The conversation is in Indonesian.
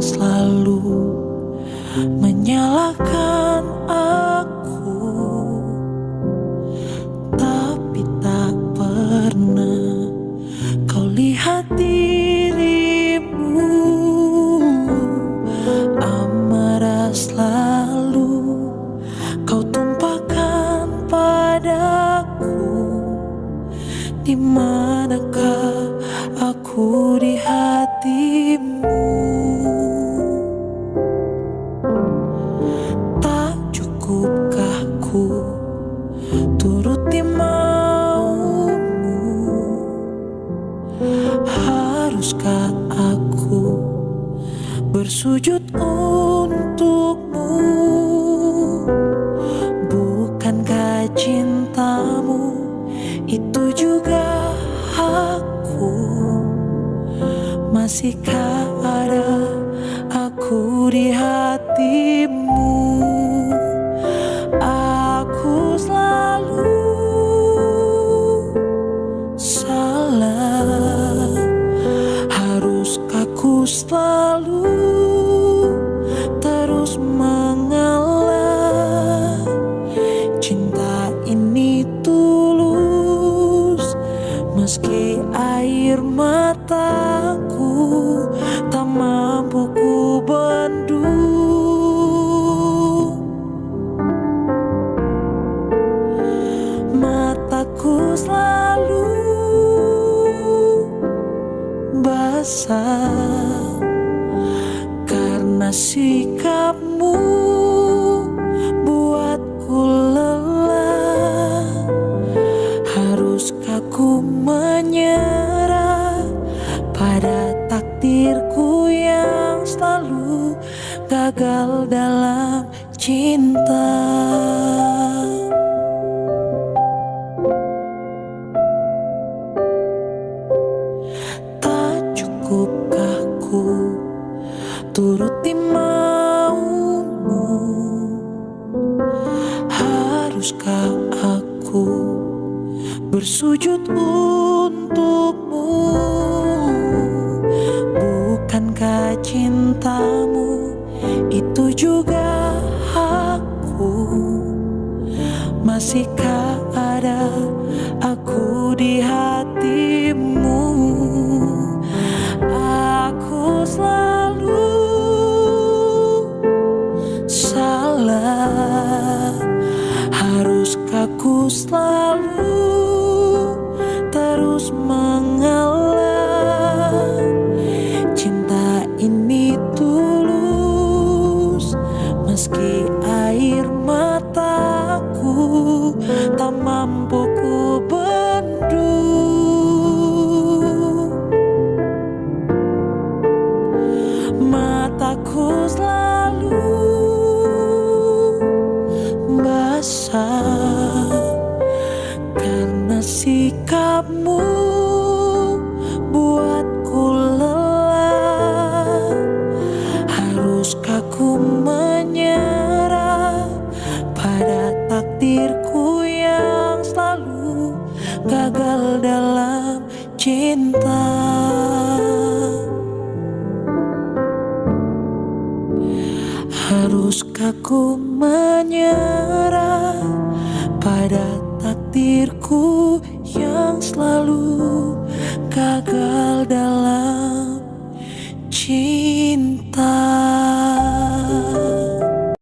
selalu menyalahkan aku. Tapi tak pernah kau lihat dirimu. Amarah selalu kau tumpahkan padaku. Di manakah aku di hatimu bersujud untukmu. Bukankah cintamu itu juga aku Masihkah ada aku di hatimu? Aku selalu salah. Haruskah ku selalu mampu ku bendung Mataku selalu basah Karena sikapmu buatku lelah. Haruskah ku menyerah gagal dalam cinta. Tak cukupkah ku turuti maumu? Haruskah aku bersujud untukmu? Bukankah cintamu itu juga aku Masihkah ada aku di hatimu? Aku selalu salah. Haruskah ku selalu terus Meski air mataku tak mampu ku bendung Mataku selalu basah Karena sikapmu buatku lelah. Haruskah ku cinta. Haruskah ku menyerah pada takdirku yang selalu gagal